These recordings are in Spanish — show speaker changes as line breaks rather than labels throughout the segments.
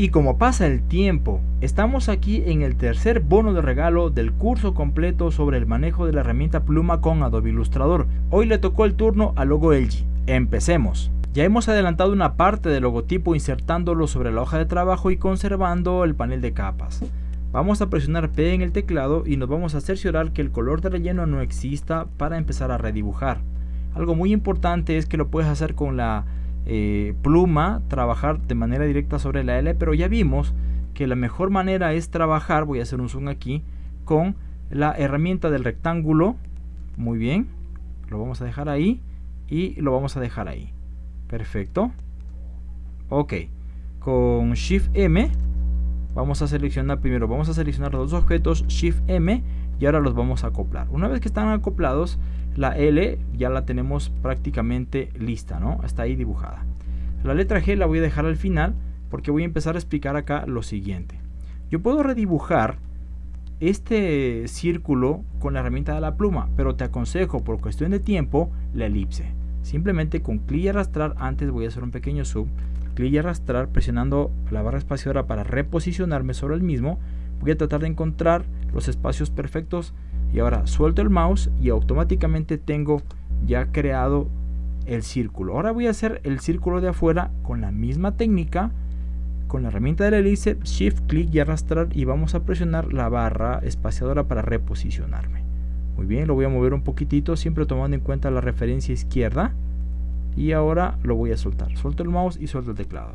Y como pasa el tiempo, estamos aquí en el tercer bono de regalo del curso completo sobre el manejo de la herramienta pluma con Adobe Illustrator. Hoy le tocó el turno al logo LG. Empecemos. Ya hemos adelantado una parte del logotipo insertándolo sobre la hoja de trabajo y conservando el panel de capas. Vamos a presionar P en el teclado y nos vamos a cerciorar que el color de relleno no exista para empezar a redibujar. Algo muy importante es que lo puedes hacer con la eh, pluma trabajar de manera directa sobre la L, pero ya vimos que la mejor manera es trabajar, voy a hacer un zoom aquí, con la herramienta del rectángulo, muy bien, lo vamos a dejar ahí y lo vamos a dejar ahí, perfecto, ok, con Shift M vamos a seleccionar primero, vamos a seleccionar los dos objetos, Shift M y ahora los vamos a acoplar, una vez que están acoplados la L ya la tenemos prácticamente lista, ¿no? Está ahí dibujada. La letra G la voy a dejar al final porque voy a empezar a explicar acá lo siguiente. Yo puedo redibujar este círculo con la herramienta de la pluma, pero te aconsejo por cuestión de tiempo la elipse. Simplemente con clic y arrastrar, antes voy a hacer un pequeño zoom, clic y arrastrar presionando la barra espaciadora para reposicionarme sobre el mismo, voy a tratar de encontrar los espacios perfectos y ahora suelto el mouse y automáticamente tengo ya creado el círculo. Ahora voy a hacer el círculo de afuera con la misma técnica con la herramienta de la hélice shift clic y arrastrar y vamos a presionar la barra espaciadora para reposicionarme. Muy bien lo voy a mover un poquitito siempre tomando en cuenta la referencia izquierda. Y ahora lo voy a soltar. Suelto el mouse y suelto el teclado.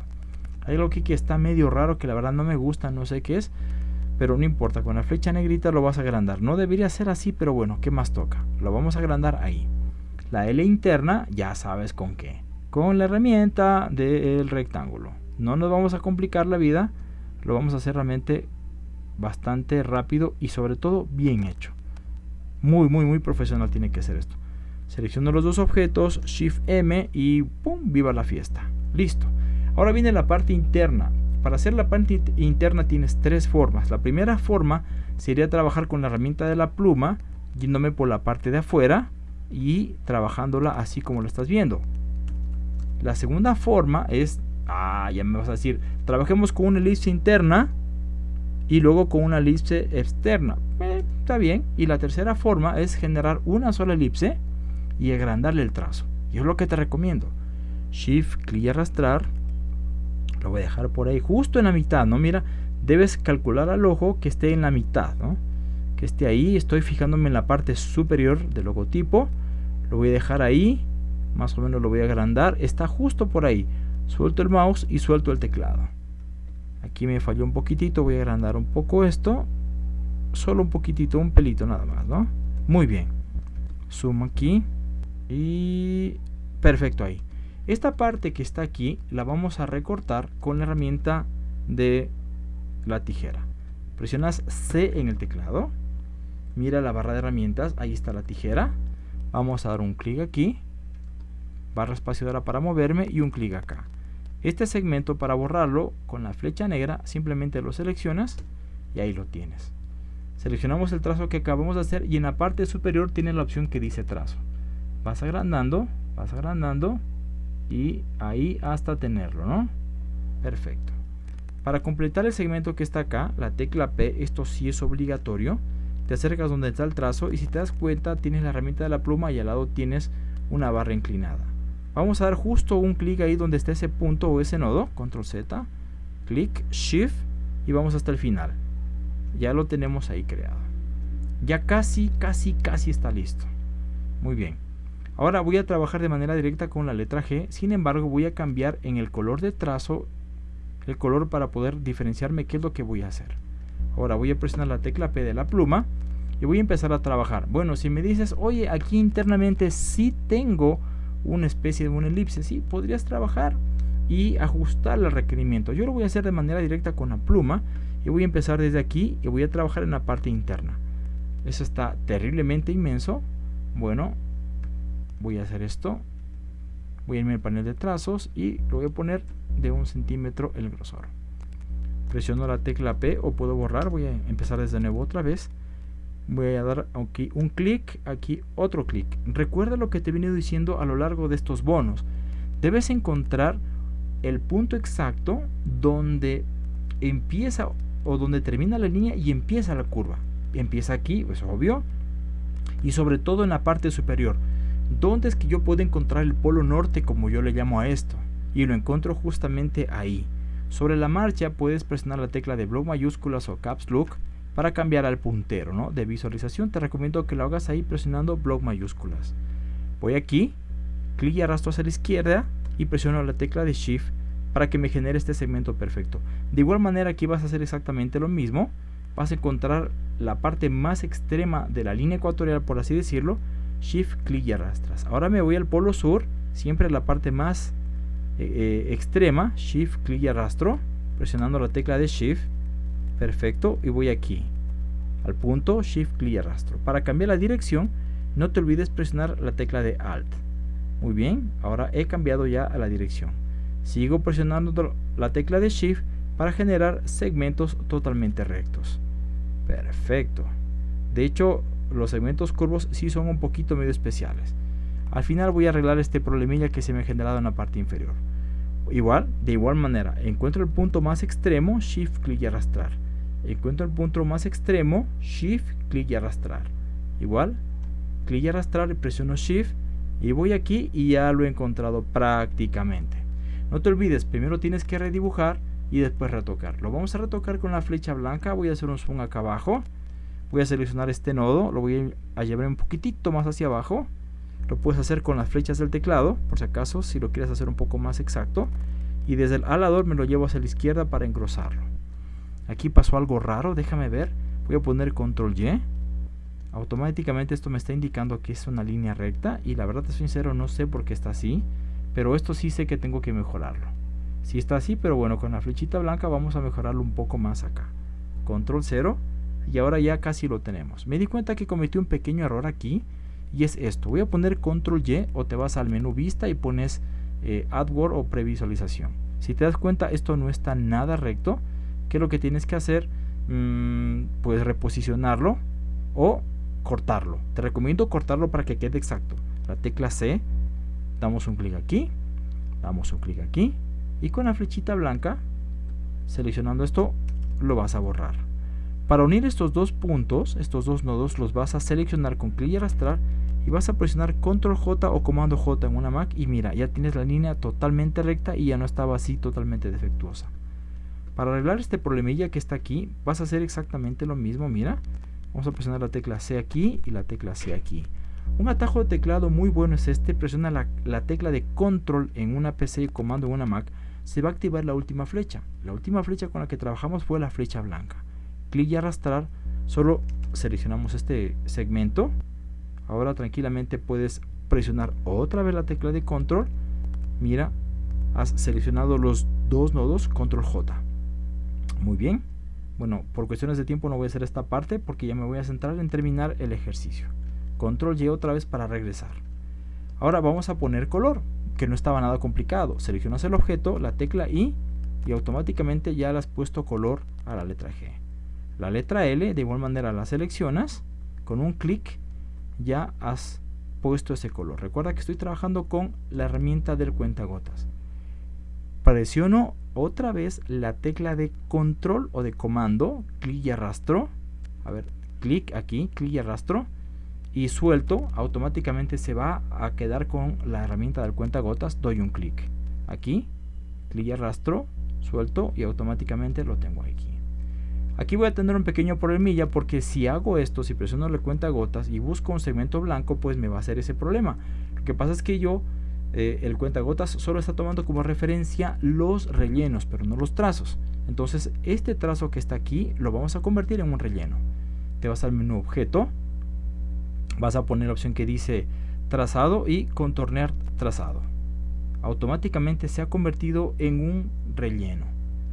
Hay algo aquí que está medio raro que la verdad no me gusta no sé qué es pero no importa, con la flecha negrita lo vas a agrandar. No debería ser así, pero bueno, ¿qué más toca? Lo vamos a agrandar ahí. La L interna, ya sabes con qué. Con la herramienta del rectángulo. No nos vamos a complicar la vida, lo vamos a hacer realmente bastante rápido y sobre todo bien hecho. Muy, muy, muy profesional tiene que ser esto. Selecciono los dos objetos, Shift M y ¡pum! ¡Viva la fiesta! Listo. Ahora viene la parte interna. Para hacer la parte interna tienes tres formas. La primera forma sería trabajar con la herramienta de la pluma, yéndome por la parte de afuera y trabajándola así como lo estás viendo. La segunda forma es, ah, ya me vas a decir, trabajemos con una elipse interna y luego con una elipse externa. Eh, está bien. Y la tercera forma es generar una sola elipse y agrandarle el trazo. Y es lo que te recomiendo. Shift, clic y arrastrar lo voy a dejar por ahí justo en la mitad no mira debes calcular al ojo que esté en la mitad ¿no? que esté ahí estoy fijándome en la parte superior del logotipo lo voy a dejar ahí más o menos lo voy a agrandar está justo por ahí. Suelto el mouse y suelto el teclado. Aquí me falló un poquitito voy a agrandar un poco esto solo un poquitito un pelito nada más no muy bien. Zoom aquí y perfecto ahí esta parte que está aquí la vamos a recortar con la herramienta de la tijera. Presionas C en el teclado. Mira la barra de herramientas, ahí está la tijera. Vamos a dar un clic aquí. Barra espaciadora para moverme y un clic acá. Este segmento para borrarlo con la flecha negra simplemente lo seleccionas y ahí lo tienes. Seleccionamos el trazo que acabamos de hacer y en la parte superior tiene la opción que dice trazo. Vas agrandando, vas agrandando y ahí hasta tenerlo, ¿no? Perfecto. Para completar el segmento que está acá, la tecla P, esto sí es obligatorio. Te acercas donde está el trazo y si te das cuenta tienes la herramienta de la pluma y al lado tienes una barra inclinada. Vamos a dar justo un clic ahí donde está ese punto o ese nodo, control Z, clic, shift y vamos hasta el final. Ya lo tenemos ahí creado. Ya casi, casi, casi está listo. Muy bien. Ahora voy a trabajar de manera directa con la letra G, sin embargo voy a cambiar en el color de trazo el color para poder diferenciarme qué es lo que voy a hacer. Ahora voy a presionar la tecla P de la pluma y voy a empezar a trabajar. Bueno, si me dices, oye, aquí internamente sí tengo una especie de una elipse, sí, podrías trabajar y ajustar el requerimiento. Yo lo voy a hacer de manera directa con la pluma y voy a empezar desde aquí y voy a trabajar en la parte interna. Eso está terriblemente inmenso. Bueno, voy a hacer esto. Voy a irme al panel de trazos y lo voy a poner de un centímetro el grosor. Presiono la tecla P o puedo borrar voy a empezar desde nuevo otra vez. Voy a dar aquí un clic aquí otro clic. Recuerda lo que te he venido diciendo a lo largo de estos bonos. Debes encontrar el punto exacto donde empieza o donde termina la línea y empieza la curva. Empieza aquí, es obvio, y sobre todo en la parte superior. ¿Dónde es que yo puedo encontrar el polo norte como yo le llamo a esto? Y lo encuentro justamente ahí. Sobre la marcha puedes presionar la tecla de bloc mayúsculas o caps lock para cambiar al puntero ¿no? de visualización. Te recomiendo que lo hagas ahí presionando bloc mayúsculas. Voy aquí, clic y arrastro hacia la izquierda y presiono la tecla de shift para que me genere este segmento perfecto. De igual manera aquí vas a hacer exactamente lo mismo. Vas a encontrar la parte más extrema de la línea ecuatorial, por así decirlo. Shift, clic y arrastras. Ahora me voy al polo sur, siempre la parte más eh, eh, extrema. Shift, clic y arrastro. Presionando la tecla de Shift. Perfecto. Y voy aquí. Al punto, Shift, clic y arrastro. Para cambiar la dirección, no te olvides presionar la tecla de Alt. Muy bien, ahora he cambiado ya a la dirección. Sigo presionando la tecla de Shift para generar segmentos totalmente rectos. Perfecto. De hecho, los segmentos curvos sí son un poquito medio especiales. Al final voy a arreglar este problemilla que se me ha generado en la parte inferior. Igual, de igual manera, encuentro el punto más extremo, Shift, clic y arrastrar. Encuentro el punto más extremo, Shift, clic y arrastrar. Igual, clic y arrastrar presiono Shift y voy aquí y ya lo he encontrado prácticamente. No te olvides, primero tienes que redibujar y después retocar. Lo vamos a retocar con la flecha blanca. Voy a hacer un zoom acá abajo. Voy a seleccionar este nodo. Lo voy a llevar un poquitito más hacia abajo. Lo puedes hacer con las flechas del teclado, por si acaso, si lo quieres hacer un poco más exacto. Y desde el alador me lo llevo hacia la izquierda para engrosarlo. Aquí pasó algo raro, déjame ver. Voy a poner control Y. Automáticamente esto me está indicando que es una línea recta. Y la verdad, es sincero, no sé por qué está así. Pero esto sí sé que tengo que mejorarlo. Si está así, pero bueno, con la flechita blanca vamos a mejorarlo un poco más acá. Control 0 y ahora ya casi lo tenemos. Me di cuenta que cometí un pequeño error aquí y es esto. Voy a poner control Y o te vas al menú vista y pones eh, AdWord o previsualización. Si te das cuenta esto no está nada recto. ¿Qué es lo que tienes que hacer? Mm, puedes reposicionarlo o cortarlo. Te recomiendo cortarlo para que quede exacto. La tecla C damos un clic aquí, damos un clic aquí y con la flechita blanca, seleccionando esto, lo vas a borrar. Para unir estos dos puntos, estos dos nodos, los vas a seleccionar con clic y arrastrar y vas a presionar control J o comando J en una Mac y mira, ya tienes la línea totalmente recta y ya no estaba así totalmente defectuosa. Para arreglar este problemilla que está aquí, vas a hacer exactamente lo mismo, mira. Vamos a presionar la tecla C aquí y la tecla C aquí. Un atajo de teclado muy bueno es este, presiona la, tecla de control en una PC y comando en una Mac, se va a activar la última flecha. La última flecha con la que trabajamos fue la flecha blanca. Clic y arrastrar, solo seleccionamos este segmento. Ahora tranquilamente puedes presionar otra vez la tecla de control. Mira, has seleccionado los dos nodos, control J. Muy bien. Bueno, por cuestiones de tiempo no voy a hacer esta parte porque ya me voy a centrar en terminar el ejercicio. Control Y otra vez para regresar. Ahora vamos a poner color, que no estaba nada complicado. Seleccionas el objeto, la tecla I y automáticamente ya le has puesto color a la letra G. La letra L de igual manera la seleccionas, con un clic ya has puesto ese color. Recuerda que estoy trabajando con la herramienta del cuentagotas. Presiono otra vez la tecla de control o de comando, clic y arrastro. A ver, clic aquí, clic y arrastro y suelto, automáticamente se va a quedar con la herramienta del cuenta gotas. Doy un clic aquí, clic y arrastro, suelto y automáticamente lo tengo aquí. Aquí voy a tener un pequeño problemilla porque si hago esto, si presiono el cuenta gotas y busco un segmento blanco, pues me va a hacer ese problema. Lo que pasa es que yo, eh, el cuenta gotas solo está tomando como referencia los rellenos, pero no los trazos. Entonces este trazo que está aquí lo vamos a convertir en un relleno. Te vas al menú objeto, vas a poner la opción que dice trazado y contornear trazado. Automáticamente se ha convertido en un relleno.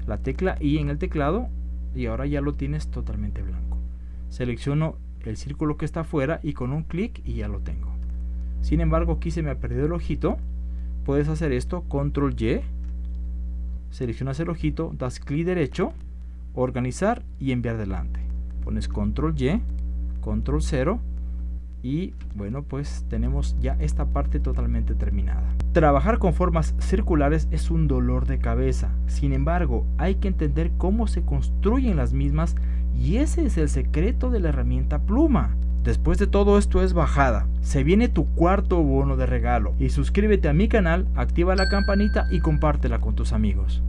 La tecla I en el teclado y ahora ya lo tienes totalmente blanco. Selecciono el círculo que está afuera y con un clic y ya lo tengo. Sin embargo, aquí se me ha perdido el ojito. Puedes hacer esto, control Y, seleccionas el ojito, das clic derecho, organizar y enviar delante. Pones control Y, control 0 y bueno pues tenemos ya esta parte totalmente terminada Trabajar con formas circulares es un dolor de cabeza, sin embargo hay que entender cómo se construyen las mismas y ese es el secreto de la herramienta pluma. Después de todo esto es bajada. Se viene tu cuarto bono de regalo y suscríbete a mi canal, activa la campanita y compártela con tus amigos.